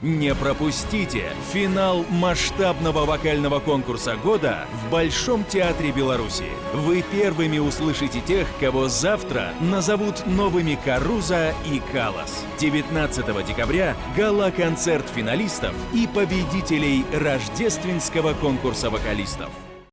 Не пропустите финал масштабного вокального конкурса года в Большом театре Беларуси. Вы первыми услышите тех, кого завтра назовут новыми Каруза и Калас. 19 декабря гала-концерт финалистов и победителей рождественского конкурса вокалистов.